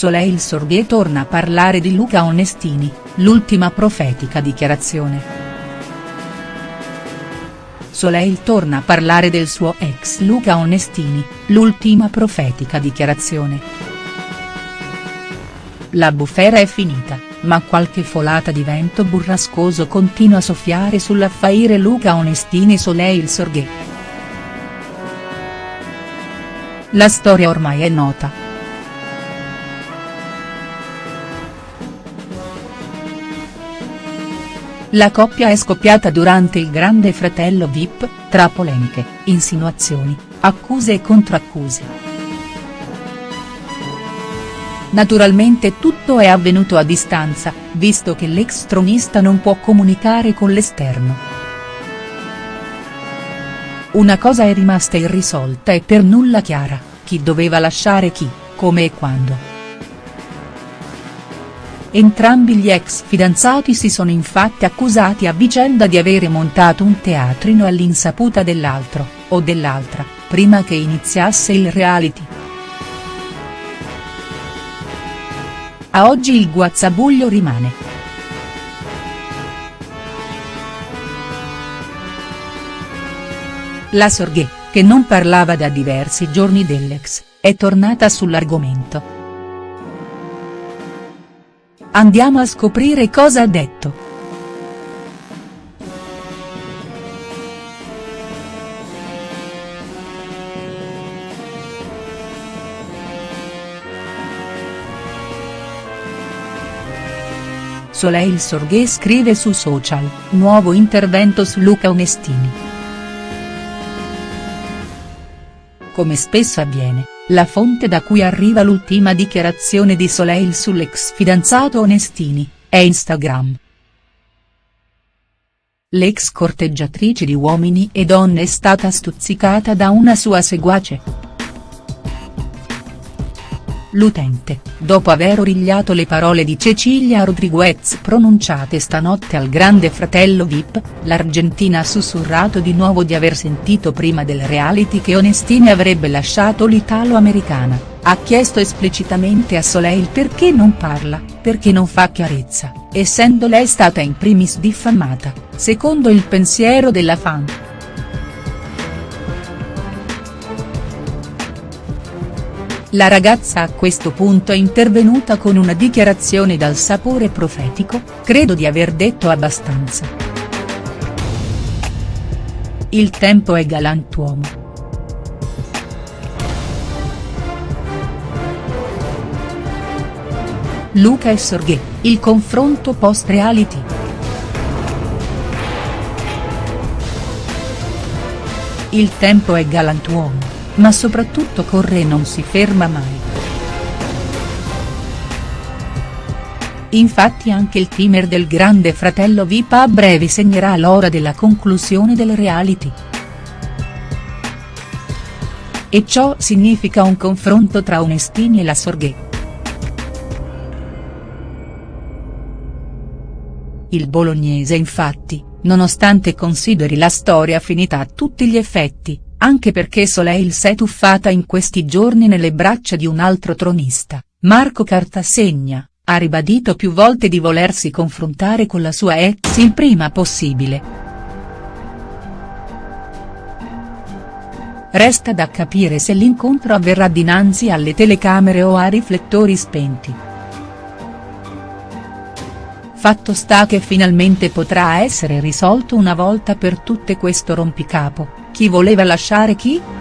Soleil Sorghe torna a parlare di Luca Onestini, l'ultima profetica dichiarazione. Soleil torna a parlare del suo ex Luca Onestini, l'ultima profetica dichiarazione. La bufera è finita, ma qualche folata di vento burrascoso continua a soffiare sull'affaire Luca Onestini Soleil Sorghe. La storia ormai è nota. La coppia è scoppiata durante il Grande Fratello Vip, tra polemiche, insinuazioni, accuse e contraccuse. Naturalmente tutto è avvenuto a distanza, visto che l'ex tronista non può comunicare con l'esterno. Una cosa è rimasta irrisolta e per nulla chiara, chi doveva lasciare chi, come e quando. Entrambi gli ex fidanzati si sono infatti accusati a vicenda di avere montato un teatrino all'insaputa dell'altro, o dell'altra, prima che iniziasse il reality. A oggi il guazzabuglio rimane. La Sorghe, che non parlava da diversi giorni dell'ex, è tornata sull'argomento. Andiamo a scoprire cosa ha detto. Soleil Sorghe scrive su social, nuovo intervento su Luca Onestini. Come spesso avviene, la fonte da cui arriva l'ultima dichiarazione di Soleil sull'ex fidanzato Onestini, è Instagram. L'ex corteggiatrice di uomini e donne è stata stuzzicata da una sua seguace. L'utente, dopo aver origliato le parole di Cecilia Rodriguez pronunciate stanotte al grande fratello Vip, l'Argentina ha sussurrato di nuovo di aver sentito prima del reality che Onestini avrebbe lasciato l'italo-americana, ha chiesto esplicitamente a Soleil perché non parla, perché non fa chiarezza, essendo lei stata in primis diffamata, secondo il pensiero della fan. La ragazza a questo punto è intervenuta con una dichiarazione dal sapore profetico, credo di aver detto abbastanza. Il tempo è galantuomo. Luca e Sorghe, il confronto post-reality. Il tempo è galantuomo ma soprattutto corre e non si ferma mai. Infatti anche il timer del grande fratello VIP a breve segnerà l'ora della conclusione del reality. E ciò significa un confronto tra Onestini e la Sorghe. Il bolognese infatti, nonostante consideri la storia finita a tutti gli effetti, anche perché Soleil s'è tuffata in questi giorni nelle braccia di un altro tronista, Marco Cartasegna, ha ribadito più volte di volersi confrontare con la sua ex il prima possibile. Resta da capire se l'incontro avverrà dinanzi alle telecamere o a riflettori spenti. Fatto sta che finalmente potrà essere risolto una volta per tutte questo rompicapo chi voleva lasciare chi?.